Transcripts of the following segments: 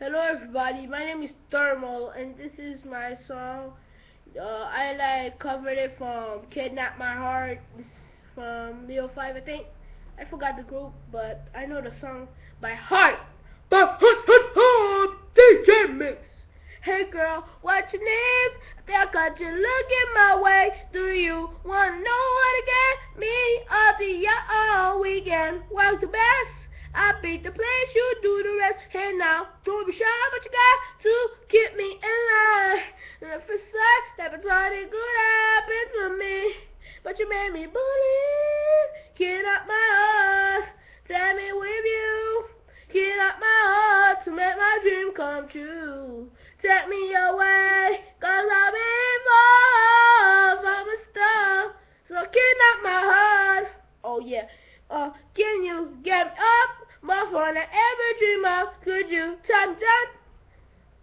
Hello everybody, my name is Thermal and this is my song. Uh, I like covered it from Kidnap My Heart this from Leo 5 I think. I forgot the group but I know the song by heart. DJ Mix. Hey girl, what's your name? I think I got you looking my way. Do you wanna know how to get me up to your all weekend? What's the best? I beat the place, you do the rest. Hey now, don't be shy, but you got to keep me in line. And if it's sad, never thought it could happen to me. But you made me believe. Get up my heart, tell me with you. Get up my heart to make my dream come true. Take me away, cause I've been far from a star. So kidnap my heart. Oh yeah. Uh, can you get up? More fun I ever dream of. Could you time jump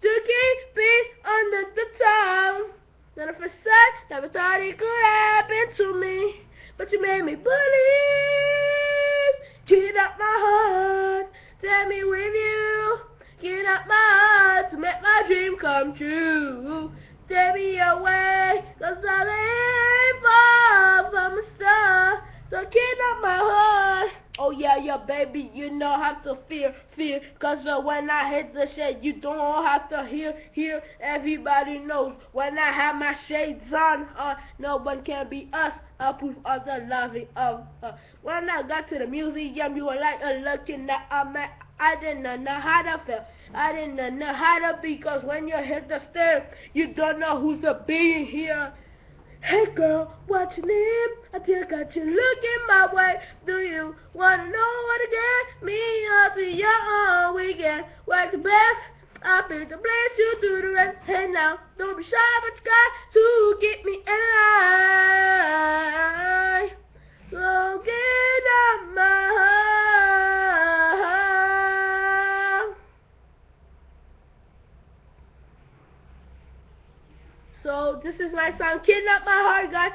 to keep me under the tongue? None of a never thought it could happen to me, but you made me believe. Get up my heart, tell me with you. Get up my heart to make my dream come true. Take me away, cause I yeah, yeah, baby, you know how to fear, fear. Cause uh, when I hit the shade, you don't have to hear, hear. Everybody knows when I have my shades on, uh, no one can be us. I prove other loving of. Uh, when I got to the museum, you were like uh, looking at a man. I didn't know how to feel. I didn't know how to be. Cause when you hit the stairs, you don't know who's a being here. Hey girl, what's your name? I just got you looking my way. Do you wanna know what to get me up to your own weekend? Work the best, I pick the place, you do the rest. Hey now, don't be shy, but you got to get me in So this is my song, Kidnap My Heart, God.